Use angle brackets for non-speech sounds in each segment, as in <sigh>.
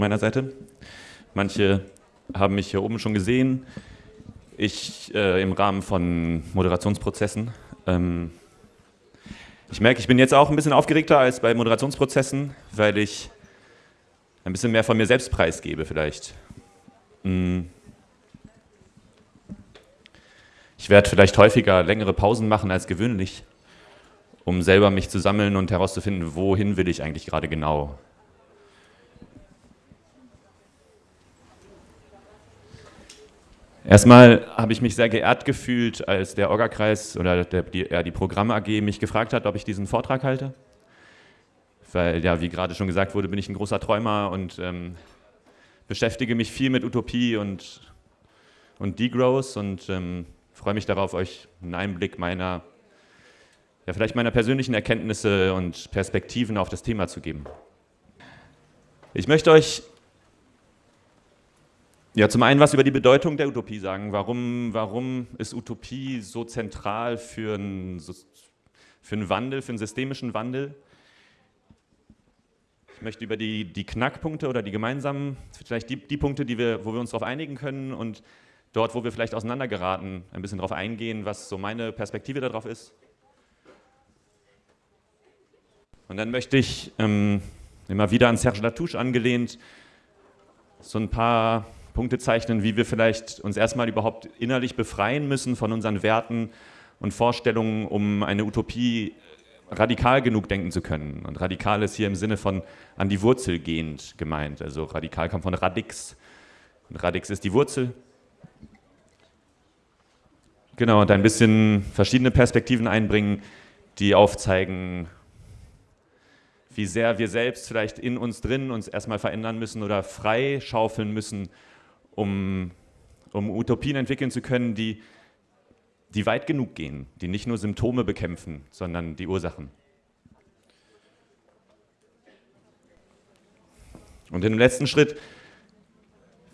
meiner Seite. Manche haben mich hier oben schon gesehen. Ich äh, im Rahmen von Moderationsprozessen. Ähm, ich merke, ich bin jetzt auch ein bisschen aufgeregter als bei Moderationsprozessen, weil ich ein bisschen mehr von mir selbst preisgebe vielleicht. Mm. Ich werde vielleicht häufiger längere Pausen machen als gewöhnlich, um selber mich zu sammeln und herauszufinden, wohin will ich eigentlich gerade genau. Erstmal habe ich mich sehr geehrt gefühlt, als der Orga-Kreis oder der, die, ja, die Programm AG mich gefragt hat, ob ich diesen Vortrag halte. Weil, ja, wie gerade schon gesagt wurde, bin ich ein großer Träumer und ähm, beschäftige mich viel mit Utopie und, und Degrowth und ähm, freue mich darauf, euch einen Einblick meiner, ja, vielleicht meiner persönlichen Erkenntnisse und Perspektiven auf das Thema zu geben. Ich möchte euch ja, zum einen was über die Bedeutung der Utopie sagen. Warum, warum ist Utopie so zentral für einen, für einen Wandel, für einen systemischen Wandel? Ich möchte über die, die Knackpunkte oder die gemeinsamen, vielleicht die, die Punkte, die wir, wo wir uns darauf einigen können und dort, wo wir vielleicht auseinandergeraten, ein bisschen darauf eingehen, was so meine Perspektive darauf ist. Und dann möchte ich ähm, immer wieder an Serge Latouche angelehnt so ein paar Punkte zeichnen, wie wir vielleicht uns erstmal überhaupt innerlich befreien müssen von unseren Werten und Vorstellungen, um eine Utopie radikal genug denken zu können. Und radikal ist hier im Sinne von an die Wurzel gehend gemeint. Also radikal kommt von Radix. Und Radix ist die Wurzel. Genau, und ein bisschen verschiedene Perspektiven einbringen, die aufzeigen, wie sehr wir selbst vielleicht in uns drin uns erstmal verändern müssen oder frei schaufeln müssen, um, um Utopien entwickeln zu können, die, die weit genug gehen, die nicht nur Symptome bekämpfen, sondern die Ursachen. Und im letzten Schritt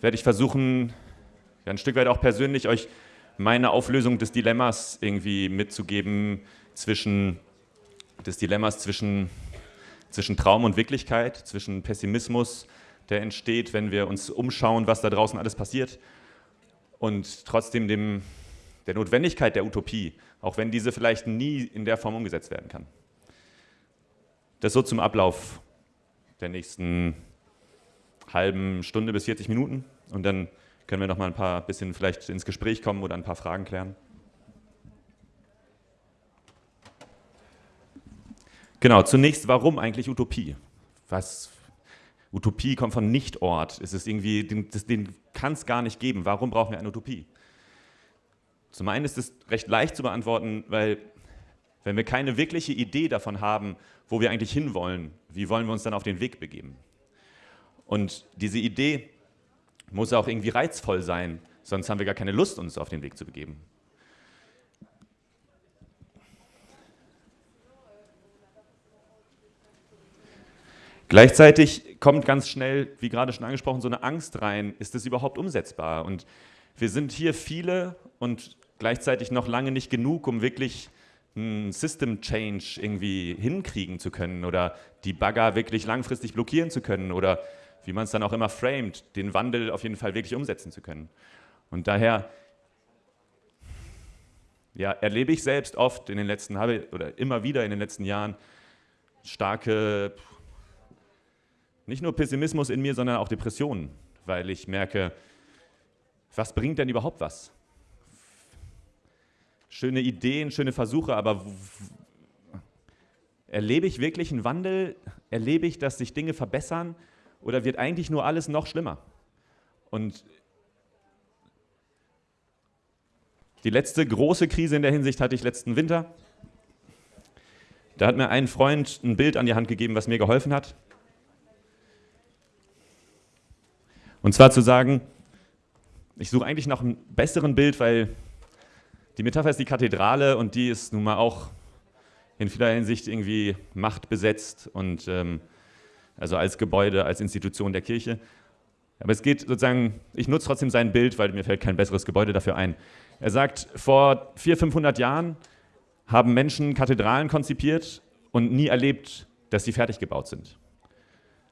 werde ich versuchen, ein Stück weit auch persönlich euch meine Auflösung des Dilemmas irgendwie mitzugeben zwischen des Dilemmas zwischen, zwischen Traum und Wirklichkeit, zwischen Pessimismus der entsteht, wenn wir uns umschauen, was da draußen alles passiert und trotzdem dem, der Notwendigkeit der Utopie, auch wenn diese vielleicht nie in der Form umgesetzt werden kann. Das so zum Ablauf der nächsten halben Stunde bis 40 Minuten und dann können wir noch mal ein paar bisschen vielleicht ins Gespräch kommen oder ein paar Fragen klären. Genau, zunächst, warum eigentlich Utopie? Was, Utopie kommt von Nichtort. Es ist irgendwie, den, den kann es gar nicht geben. Warum brauchen wir eine Utopie? Zum einen ist es recht leicht zu beantworten, weil wenn wir keine wirkliche Idee davon haben, wo wir eigentlich hinwollen, wie wollen wir uns dann auf den Weg begeben? Und diese Idee muss auch irgendwie reizvoll sein, sonst haben wir gar keine Lust, uns auf den Weg zu begeben. Gleichzeitig kommt ganz schnell, wie gerade schon angesprochen, so eine Angst rein, ist das überhaupt umsetzbar? Und wir sind hier viele und gleichzeitig noch lange nicht genug, um wirklich einen System Change irgendwie hinkriegen zu können oder die Bagger wirklich langfristig blockieren zu können oder wie man es dann auch immer framed, den Wandel auf jeden Fall wirklich umsetzen zu können. Und daher ja, erlebe ich selbst oft in den letzten, oder immer wieder in den letzten Jahren starke nicht nur Pessimismus in mir, sondern auch Depressionen, weil ich merke, was bringt denn überhaupt was? Schöne Ideen, schöne Versuche, aber erlebe ich wirklich einen Wandel? Erlebe ich, dass sich Dinge verbessern? Oder wird eigentlich nur alles noch schlimmer? Und die letzte große Krise in der Hinsicht hatte ich letzten Winter. Da hat mir ein Freund ein Bild an die Hand gegeben, was mir geholfen hat. Und zwar zu sagen, ich suche eigentlich nach einem besseren Bild, weil die Metapher ist die Kathedrale und die ist nun mal auch in vieler Hinsicht irgendwie machtbesetzt und ähm, also als Gebäude, als Institution der Kirche. Aber es geht sozusagen, ich nutze trotzdem sein Bild, weil mir fällt kein besseres Gebäude dafür ein. Er sagt, vor 400, 500 Jahren haben Menschen Kathedralen konzipiert und nie erlebt, dass sie fertig gebaut sind.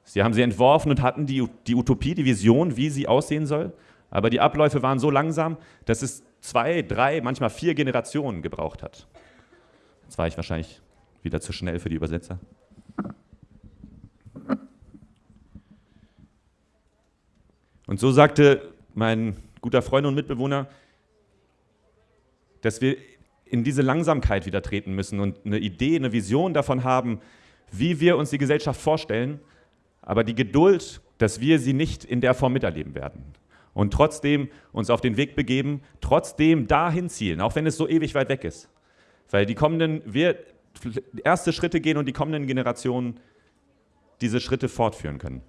Sie haben sie entworfen und hatten die, die Utopie, die Vision, wie sie aussehen soll. Aber die Abläufe waren so langsam, dass es zwei, drei, manchmal vier Generationen gebraucht hat. Jetzt war ich wahrscheinlich wieder zu schnell für die Übersetzer. Und so sagte mein guter Freund und Mitbewohner, dass wir in diese Langsamkeit wieder treten müssen und eine Idee, eine Vision davon haben, wie wir uns die Gesellschaft vorstellen, aber die Geduld, dass wir sie nicht in der Form miterleben werden. Und trotzdem uns auf den Weg begeben, trotzdem dahin zielen, auch wenn es so ewig weit weg ist. Weil die kommenden, wir erste Schritte gehen und die kommenden Generationen diese Schritte fortführen können.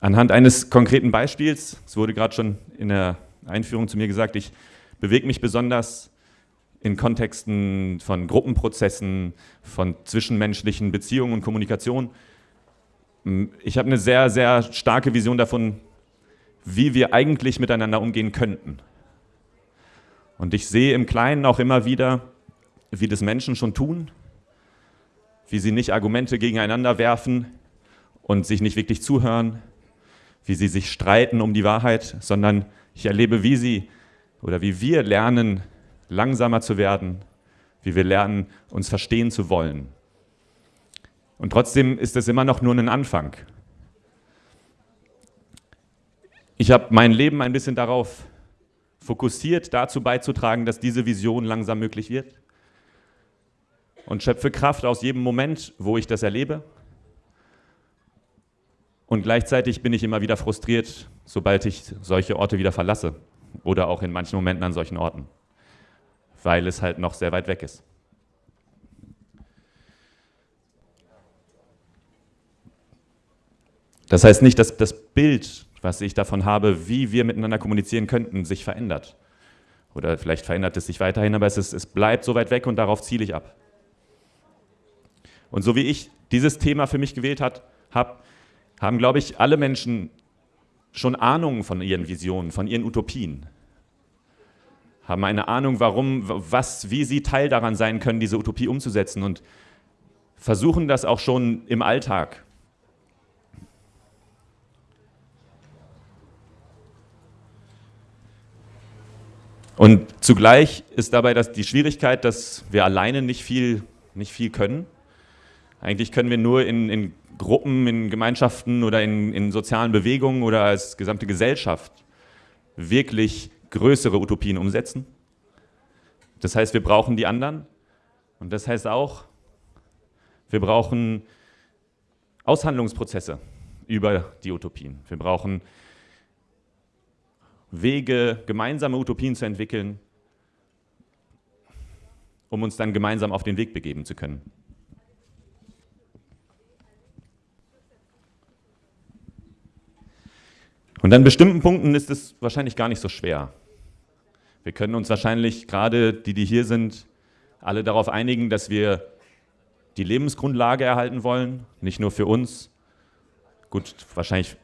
Anhand eines konkreten Beispiels, es wurde gerade schon in der Einführung zu mir gesagt, ich bewege mich besonders in Kontexten von Gruppenprozessen, von zwischenmenschlichen Beziehungen und Kommunikation. Ich habe eine sehr, sehr starke Vision davon, wie wir eigentlich miteinander umgehen könnten. Und ich sehe im Kleinen auch immer wieder, wie das Menschen schon tun, wie sie nicht Argumente gegeneinander werfen und sich nicht wirklich zuhören, wie sie sich streiten um die Wahrheit, sondern ich erlebe, wie sie oder wie wir lernen, langsamer zu werden, wie wir lernen, uns verstehen zu wollen. Und trotzdem ist es immer noch nur ein Anfang. Ich habe mein Leben ein bisschen darauf fokussiert, dazu beizutragen, dass diese Vision langsam möglich wird. Und schöpfe Kraft aus jedem Moment, wo ich das erlebe und gleichzeitig bin ich immer wieder frustriert, sobald ich solche Orte wieder verlasse oder auch in manchen Momenten an solchen Orten, weil es halt noch sehr weit weg ist. Das heißt nicht, dass das Bild, was ich davon habe, wie wir miteinander kommunizieren könnten, sich verändert. Oder vielleicht verändert es sich weiterhin, aber es, ist, es bleibt so weit weg und darauf ziele ich ab. Und so wie ich dieses Thema für mich gewählt habe, haben, glaube ich, alle Menschen schon Ahnungen von ihren Visionen, von ihren Utopien. Haben eine Ahnung, warum, was, wie sie Teil daran sein können, diese Utopie umzusetzen und versuchen das auch schon im Alltag. Und zugleich ist dabei das, die Schwierigkeit, dass wir alleine nicht viel, nicht viel können. Eigentlich können wir nur in, in Gruppen, in Gemeinschaften oder in, in sozialen Bewegungen oder als gesamte Gesellschaft wirklich größere Utopien umsetzen. Das heißt, wir brauchen die anderen. Und das heißt auch, wir brauchen Aushandlungsprozesse über die Utopien. Wir brauchen Wege, gemeinsame Utopien zu entwickeln, um uns dann gemeinsam auf den Weg begeben zu können. Und an bestimmten Punkten ist es wahrscheinlich gar nicht so schwer. Wir können uns wahrscheinlich, gerade die, die hier sind, alle darauf einigen, dass wir die Lebensgrundlage erhalten wollen, nicht nur für uns. Gut, wahrscheinlich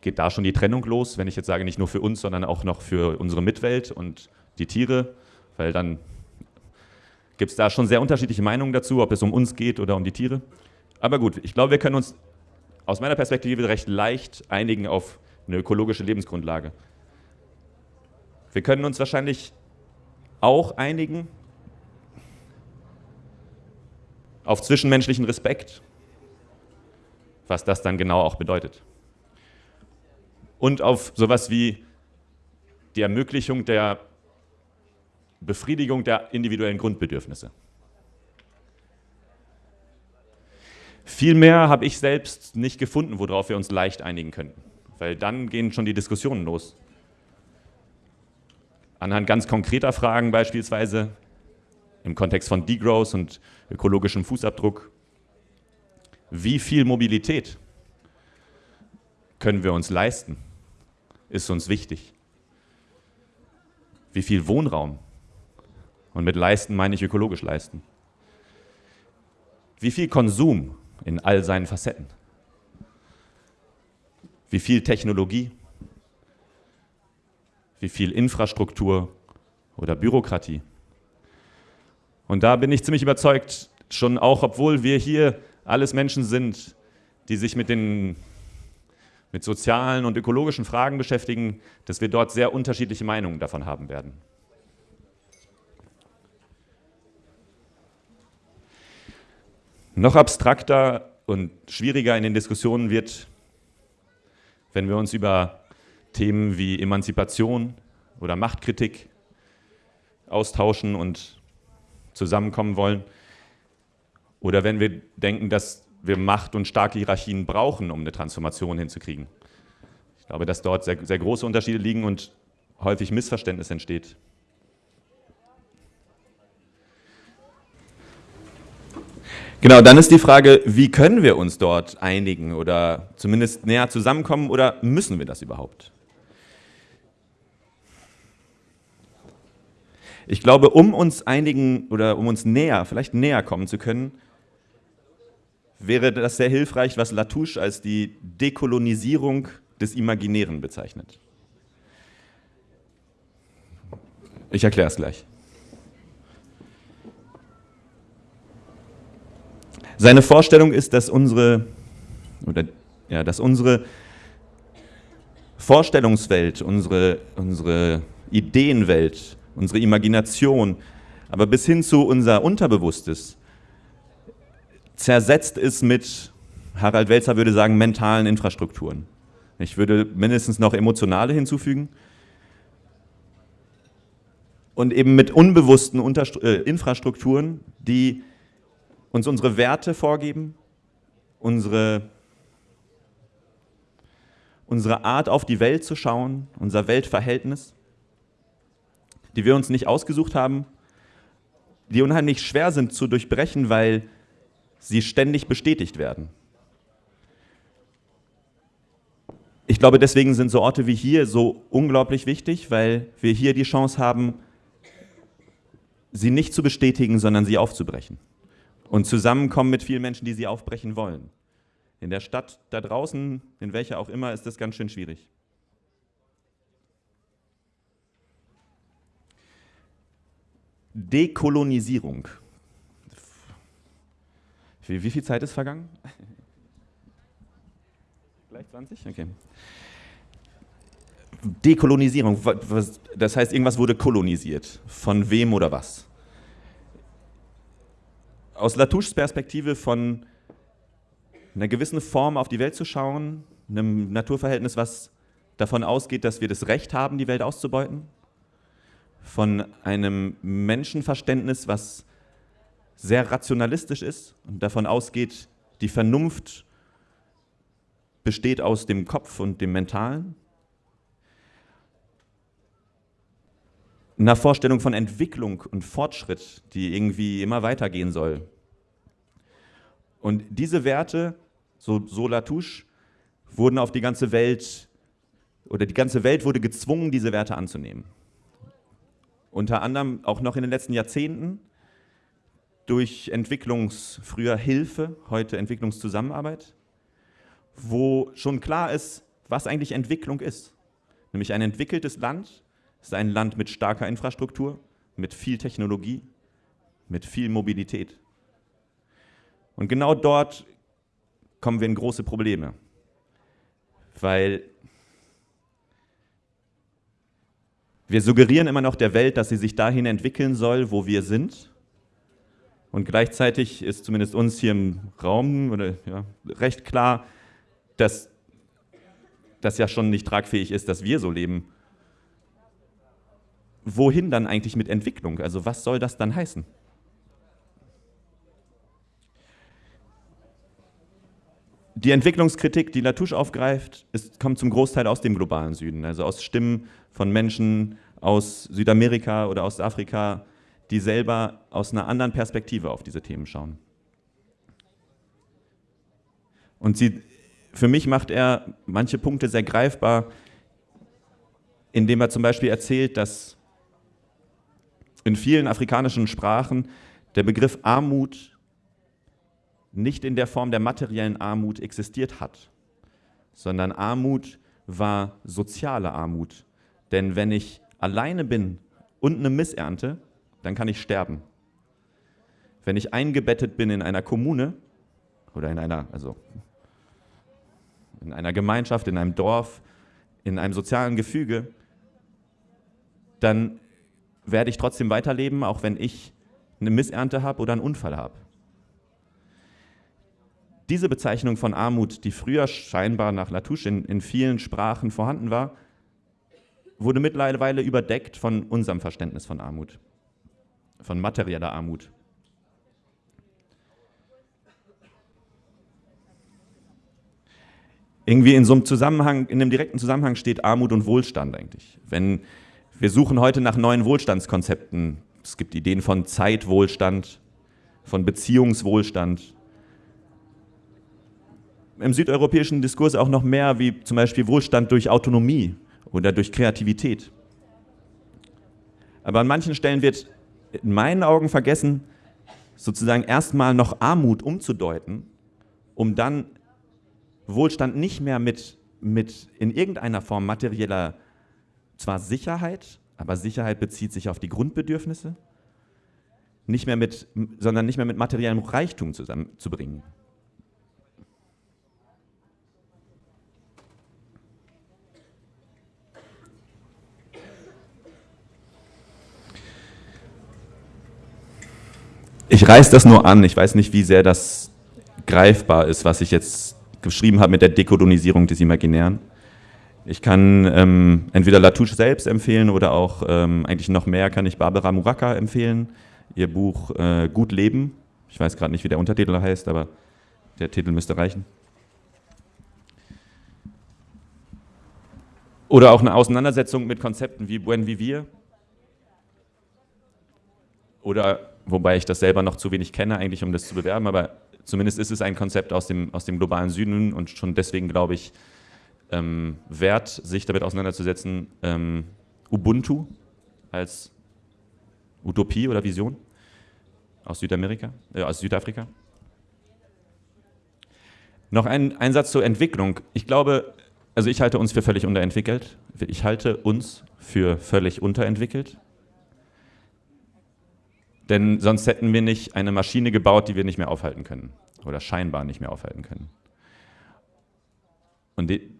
geht da schon die Trennung los, wenn ich jetzt sage, nicht nur für uns, sondern auch noch für unsere Mitwelt und die Tiere, weil dann gibt es da schon sehr unterschiedliche Meinungen dazu, ob es um uns geht oder um die Tiere. Aber gut, ich glaube, wir können uns aus meiner Perspektive recht leicht einigen auf eine ökologische Lebensgrundlage. Wir können uns wahrscheinlich auch einigen auf zwischenmenschlichen Respekt, was das dann genau auch bedeutet. Und auf sowas wie die Ermöglichung der Befriedigung der individuellen Grundbedürfnisse. Viel mehr habe ich selbst nicht gefunden, worauf wir uns leicht einigen könnten weil dann gehen schon die Diskussionen los. Anhand ganz konkreter Fragen beispielsweise im Kontext von Degrowth und ökologischem Fußabdruck, wie viel Mobilität können wir uns leisten, ist uns wichtig. Wie viel Wohnraum, und mit leisten meine ich ökologisch leisten. Wie viel Konsum in all seinen Facetten. Wie viel Technologie, wie viel Infrastruktur oder Bürokratie. Und da bin ich ziemlich überzeugt, schon auch, obwohl wir hier alles Menschen sind, die sich mit den mit sozialen und ökologischen Fragen beschäftigen, dass wir dort sehr unterschiedliche Meinungen davon haben werden. Noch abstrakter und schwieriger in den Diskussionen wird, wenn wir uns über Themen wie Emanzipation oder Machtkritik austauschen und zusammenkommen wollen. Oder wenn wir denken, dass wir Macht und starke Hierarchien brauchen, um eine Transformation hinzukriegen. Ich glaube, dass dort sehr, sehr große Unterschiede liegen und häufig Missverständnis entsteht. Genau, dann ist die Frage, wie können wir uns dort einigen oder zumindest näher zusammenkommen oder müssen wir das überhaupt? Ich glaube, um uns einigen oder um uns näher, vielleicht näher kommen zu können, wäre das sehr hilfreich, was Latouche als die Dekolonisierung des Imaginären bezeichnet. Ich erkläre es gleich. Seine Vorstellung ist, dass unsere, oder, ja, dass unsere Vorstellungswelt, unsere, unsere Ideenwelt, unsere Imagination, aber bis hin zu unser Unterbewusstes zersetzt ist mit, Harald Welzer würde sagen, mentalen Infrastrukturen. Ich würde mindestens noch emotionale hinzufügen. Und eben mit unbewussten Unterst äh, Infrastrukturen, die uns unsere Werte vorgeben, unsere, unsere Art auf die Welt zu schauen, unser Weltverhältnis, die wir uns nicht ausgesucht haben, die unheimlich schwer sind zu durchbrechen, weil sie ständig bestätigt werden. Ich glaube, deswegen sind so Orte wie hier so unglaublich wichtig, weil wir hier die Chance haben, sie nicht zu bestätigen, sondern sie aufzubrechen. Und zusammenkommen mit vielen Menschen, die sie aufbrechen wollen. In der Stadt da draußen, in welcher auch immer, ist das ganz schön schwierig. Dekolonisierung. Wie, wie viel Zeit ist vergangen? Gleich 20? Okay. Dekolonisierung, das heißt, irgendwas wurde kolonisiert. Von wem oder was? Aus Latouches Perspektive von einer gewissen Form auf die Welt zu schauen, einem Naturverhältnis, was davon ausgeht, dass wir das Recht haben, die Welt auszubeuten, von einem Menschenverständnis, was sehr rationalistisch ist und davon ausgeht, die Vernunft besteht aus dem Kopf und dem Mentalen. Einer Vorstellung von Entwicklung und Fortschritt, die irgendwie immer weitergehen soll. Und diese Werte, so, so Latouche, wurden auf die ganze Welt, oder die ganze Welt wurde gezwungen, diese Werte anzunehmen. Unter anderem auch noch in den letzten Jahrzehnten durch Entwicklungs, früher Hilfe, heute Entwicklungszusammenarbeit, wo schon klar ist, was eigentlich Entwicklung ist. Nämlich ein entwickeltes Land ist ein Land mit starker Infrastruktur, mit viel Technologie, mit viel Mobilität. Und genau dort kommen wir in große Probleme, weil wir suggerieren immer noch der Welt, dass sie sich dahin entwickeln soll, wo wir sind und gleichzeitig ist zumindest uns hier im Raum oder, ja, recht klar, dass das ja schon nicht tragfähig ist, dass wir so leben. Wohin dann eigentlich mit Entwicklung? Also was soll das dann heißen? Die Entwicklungskritik, die Latouche aufgreift, ist, kommt zum Großteil aus dem globalen Süden, also aus Stimmen von Menschen aus Südamerika oder aus Afrika, die selber aus einer anderen Perspektive auf diese Themen schauen. Und sie, für mich macht er manche Punkte sehr greifbar, indem er zum Beispiel erzählt, dass in vielen afrikanischen Sprachen der Begriff Armut nicht in der Form der materiellen Armut existiert hat, sondern Armut war soziale Armut. Denn wenn ich alleine bin und eine Missernte, dann kann ich sterben. wenn ich eingebettet bin in einer Kommune oder in einer, also in einer Gemeinschaft, in einem Dorf, in einem sozialen Gefüge, dann werde ich trotzdem weiterleben, auch wenn ich eine Missernte habe oder einen Unfall habe. Diese Bezeichnung von Armut, die früher scheinbar nach Latouche in, in vielen Sprachen vorhanden war, wurde mittlerweile überdeckt von unserem Verständnis von Armut, von materieller Armut. Irgendwie in so einem Zusammenhang, in einem direkten Zusammenhang steht Armut und Wohlstand eigentlich. Wenn wir suchen heute nach neuen Wohlstandskonzepten, es gibt Ideen von Zeitwohlstand, von Beziehungswohlstand. Im südeuropäischen Diskurs auch noch mehr wie zum Beispiel Wohlstand durch Autonomie oder durch Kreativität. Aber an manchen Stellen wird in meinen Augen vergessen, sozusagen erstmal noch Armut umzudeuten, um dann Wohlstand nicht mehr mit, mit in irgendeiner Form materieller zwar Sicherheit, aber Sicherheit bezieht sich auf die Grundbedürfnisse, nicht mehr mit, sondern nicht mehr mit materiellem Reichtum zusammenzubringen. Ich reiße das nur an, ich weiß nicht, wie sehr das greifbar ist, was ich jetzt geschrieben habe mit der Dekolonisierung des Imaginären. Ich kann ähm, entweder Latouche selbst empfehlen oder auch ähm, eigentlich noch mehr kann ich Barbara Muraka empfehlen. Ihr Buch äh, Gut Leben. Ich weiß gerade nicht, wie der Untertitel heißt, aber der Titel müsste reichen. Oder auch eine Auseinandersetzung mit Konzepten wie Buen Vivir. Oder, wobei ich das selber noch zu wenig kenne, eigentlich um das zu bewerben, aber zumindest ist es ein Konzept aus dem, aus dem globalen Süden und schon deswegen glaube ich, ähm, wert, sich damit auseinanderzusetzen, ähm, Ubuntu als Utopie oder Vision aus Südamerika, äh, aus Südafrika. Noch ein, ein Satz zur Entwicklung. Ich glaube, also ich halte uns für völlig unterentwickelt. Ich halte uns für völlig unterentwickelt. Denn sonst hätten wir nicht eine Maschine gebaut, die wir nicht mehr aufhalten können. Oder scheinbar nicht mehr aufhalten können. Und die,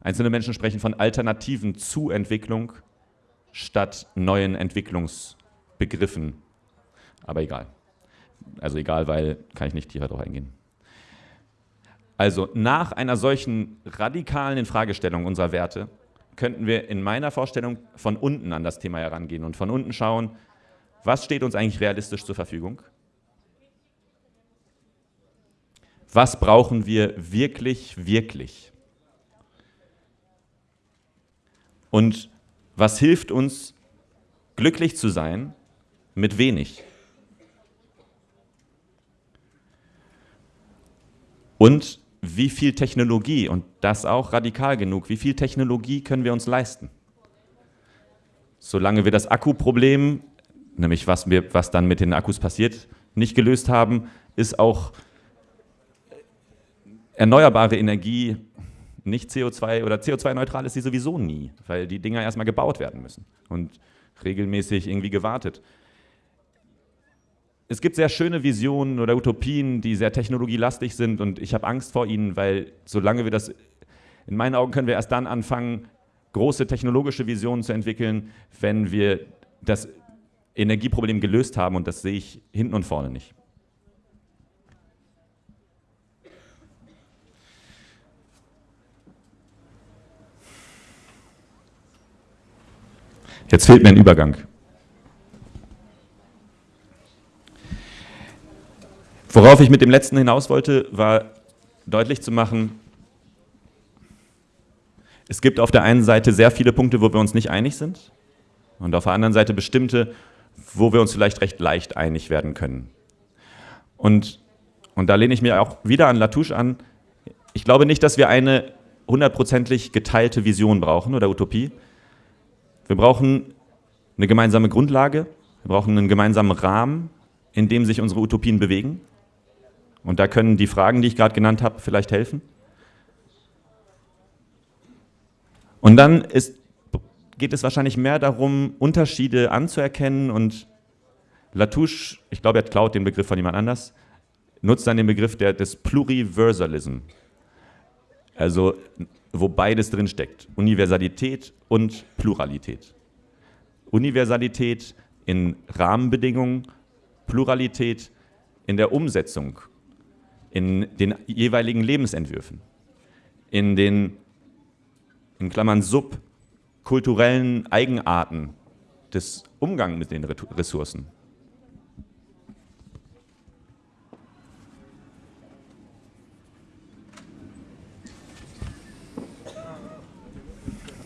Einzelne Menschen sprechen von Alternativen zu Entwicklung statt neuen Entwicklungsbegriffen. Aber egal. Also egal, weil kann ich nicht tiefer darauf eingehen. Also nach einer solchen radikalen Infragestellung unserer Werte könnten wir in meiner Vorstellung von unten an das Thema herangehen und von unten schauen, was steht uns eigentlich realistisch zur Verfügung? Was brauchen wir wirklich, wirklich? Und was hilft uns, glücklich zu sein mit wenig? Und wie viel Technologie, und das auch radikal genug, wie viel Technologie können wir uns leisten? Solange wir das Akkuproblem, nämlich was, wir, was dann mit den Akkus passiert, nicht gelöst haben, ist auch erneuerbare Energie nicht CO2 oder CO2-neutral ist sie sowieso nie, weil die Dinger erstmal gebaut werden müssen und regelmäßig irgendwie gewartet. Es gibt sehr schöne Visionen oder Utopien, die sehr technologielastig sind und ich habe Angst vor ihnen, weil solange wir das, in meinen Augen können wir erst dann anfangen, große technologische Visionen zu entwickeln, wenn wir das Energieproblem gelöst haben und das sehe ich hinten und vorne nicht. Jetzt fehlt mir ein Übergang. Worauf ich mit dem letzten hinaus wollte, war deutlich zu machen, es gibt auf der einen Seite sehr viele Punkte, wo wir uns nicht einig sind und auf der anderen Seite bestimmte, wo wir uns vielleicht recht leicht einig werden können. Und, und da lehne ich mir auch wieder an Latouche an. Ich glaube nicht, dass wir eine hundertprozentig geteilte Vision brauchen oder Utopie, wir brauchen eine gemeinsame Grundlage, wir brauchen einen gemeinsamen Rahmen, in dem sich unsere Utopien bewegen. Und da können die Fragen, die ich gerade genannt habe, vielleicht helfen. Und dann ist, geht es wahrscheinlich mehr darum, Unterschiede anzuerkennen und Latouche, ich glaube, er klaut den Begriff von jemand anders, nutzt dann den Begriff der, des Pluriversalism. Also, wo beides drin steckt. Universalität und Pluralität. Universalität in Rahmenbedingungen, Pluralität in der Umsetzung, in den jeweiligen Lebensentwürfen, in den, in Klammern, subkulturellen Eigenarten des Umgangs mit den Ressourcen.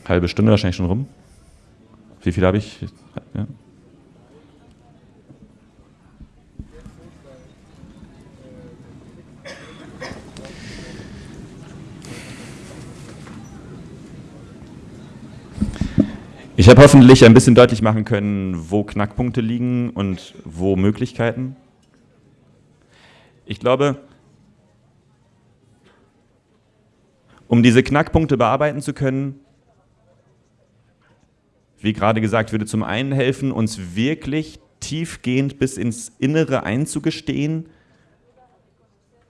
Halbe Stunde wahrscheinlich schon rum. Wie viel habe ich? Ja. Ich habe hoffentlich ein bisschen deutlich machen können, wo Knackpunkte liegen und wo Möglichkeiten. Ich glaube, um diese Knackpunkte bearbeiten zu können, wie gerade gesagt, würde zum einen helfen, uns wirklich tiefgehend bis ins Innere einzugestehen,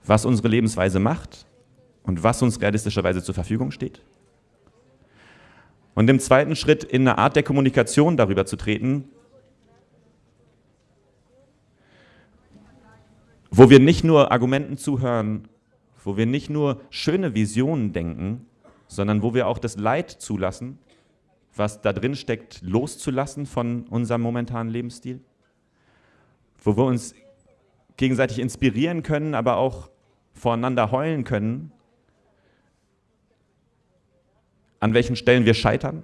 was unsere Lebensweise macht und was uns realistischerweise zur Verfügung steht. Und im zweiten Schritt in eine Art der Kommunikation darüber zu treten, wo wir nicht nur Argumenten zuhören, wo wir nicht nur schöne Visionen denken, sondern wo wir auch das Leid zulassen, was da drin steckt, loszulassen von unserem momentanen Lebensstil, wo wir uns gegenseitig inspirieren können, aber auch voreinander heulen können an welchen Stellen wir scheitern?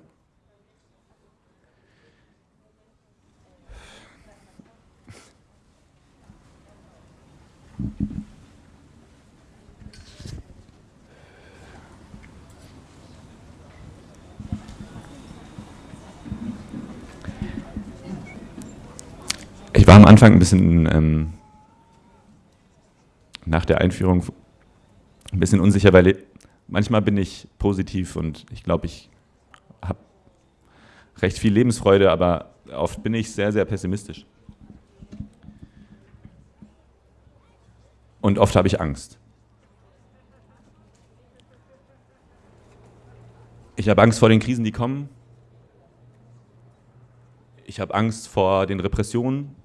Ich war am Anfang ein bisschen ähm, nach der Einführung ein bisschen unsicher, weil manchmal bin ich positiv und ich glaube, ich habe recht viel Lebensfreude, aber oft bin ich sehr, sehr pessimistisch. Und oft habe ich Angst. Ich habe Angst vor den Krisen, die kommen. Ich habe Angst vor den Repressionen,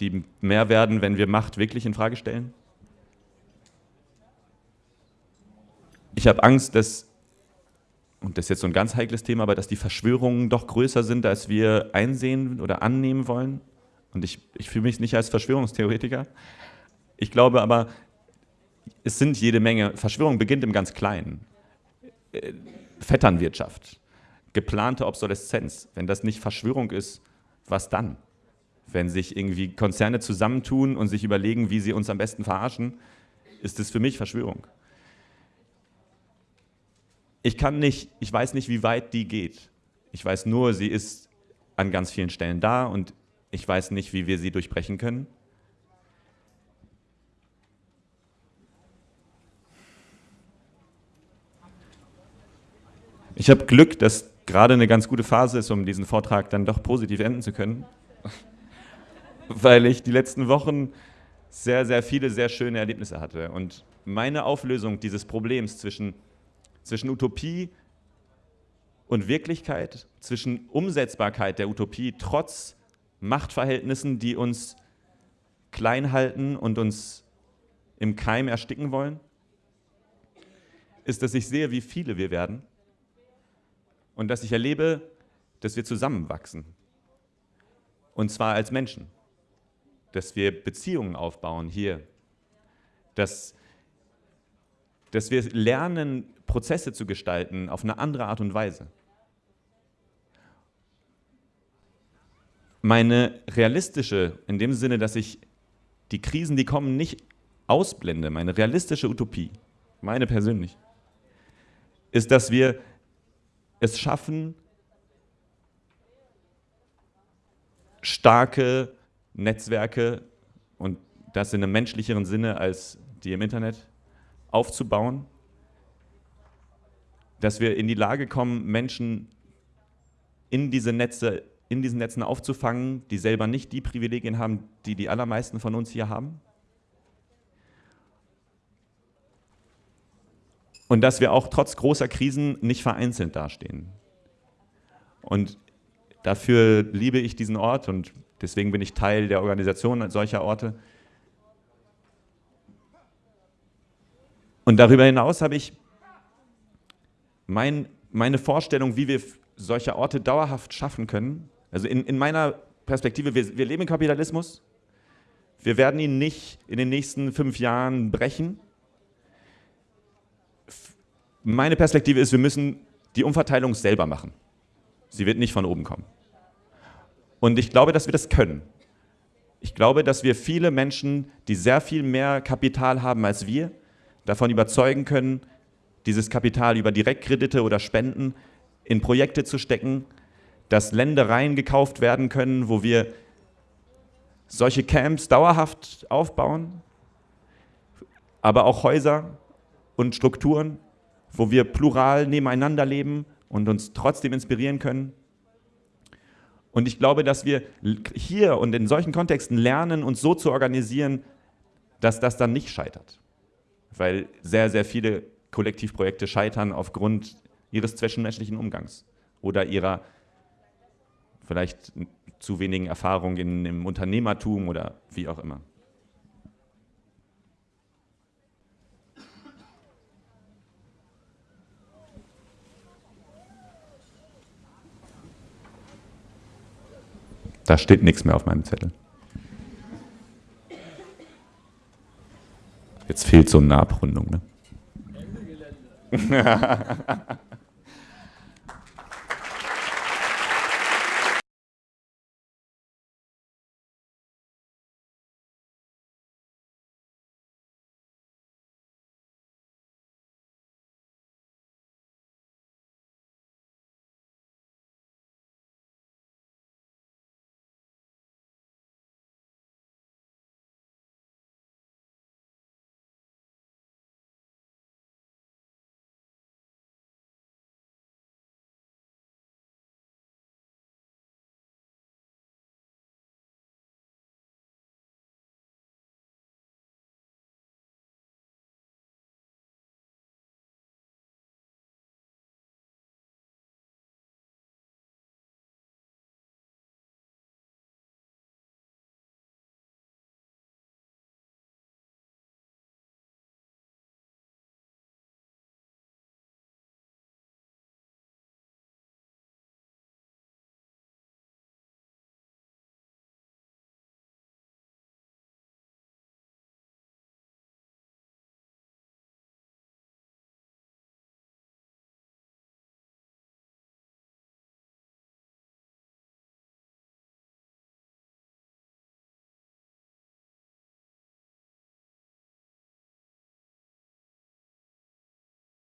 die mehr werden, wenn wir Macht wirklich in Frage stellen. Ich habe Angst, dass, und das ist jetzt so ein ganz heikles Thema, aber dass die Verschwörungen doch größer sind, als wir einsehen oder annehmen wollen. Und ich, ich fühle mich nicht als Verschwörungstheoretiker. Ich glaube aber, es sind jede Menge, Verschwörung beginnt im ganz Kleinen. Äh, Vetternwirtschaft, geplante Obsoleszenz. Wenn das nicht Verschwörung ist, was dann? Wenn sich irgendwie Konzerne zusammentun und sich überlegen, wie sie uns am besten verarschen, ist das für mich Verschwörung ich kann nicht, ich weiß nicht, wie weit die geht. Ich weiß nur, sie ist an ganz vielen Stellen da und ich weiß nicht, wie wir sie durchbrechen können. Ich habe Glück, dass gerade eine ganz gute Phase ist, um diesen Vortrag dann doch positiv enden zu können, <laughs> weil ich die letzten Wochen sehr, sehr viele sehr schöne Erlebnisse hatte. Und meine Auflösung dieses Problems zwischen zwischen Utopie und Wirklichkeit, zwischen Umsetzbarkeit der Utopie trotz Machtverhältnissen, die uns klein halten und uns im Keim ersticken wollen, ist, dass ich sehe, wie viele wir werden und dass ich erlebe, dass wir zusammenwachsen. Und zwar als Menschen. Dass wir Beziehungen aufbauen hier. Dass, dass wir lernen, Prozesse zu gestalten auf eine andere Art und Weise. Meine realistische, in dem Sinne, dass ich die Krisen, die kommen, nicht ausblende, meine realistische Utopie, meine persönlich, ist, dass wir es schaffen, starke Netzwerke und das in einem menschlicheren Sinne als die im Internet aufzubauen dass wir in die Lage kommen, Menschen in diese Netze in diesen Netzen aufzufangen, die selber nicht die Privilegien haben, die die allermeisten von uns hier haben. Und dass wir auch trotz großer Krisen nicht vereinzelt dastehen. Und dafür liebe ich diesen Ort und deswegen bin ich Teil der Organisation solcher Orte. Und darüber hinaus habe ich mein, meine Vorstellung, wie wir solche Orte dauerhaft schaffen können. Also in, in meiner Perspektive, wir, wir leben im Kapitalismus. Wir werden ihn nicht in den nächsten fünf Jahren brechen. Meine Perspektive ist, wir müssen die Umverteilung selber machen. Sie wird nicht von oben kommen. Und ich glaube, dass wir das können. Ich glaube, dass wir viele Menschen, die sehr viel mehr Kapital haben als wir, davon überzeugen können, dieses Kapital über Direktkredite oder Spenden in Projekte zu stecken, dass Ländereien gekauft werden können, wo wir solche Camps dauerhaft aufbauen, aber auch Häuser und Strukturen, wo wir plural nebeneinander leben und uns trotzdem inspirieren können. Und ich glaube, dass wir hier und in solchen Kontexten lernen, uns so zu organisieren, dass das dann nicht scheitert. Weil sehr, sehr viele Kollektivprojekte scheitern aufgrund ihres zwischenmenschlichen Umgangs oder ihrer vielleicht zu wenigen Erfahrungen in, im Unternehmertum oder wie auch immer. Da steht nichts mehr auf meinem Zettel. Jetzt fehlt so eine Abrundung. Ne? <laughs> <laughs>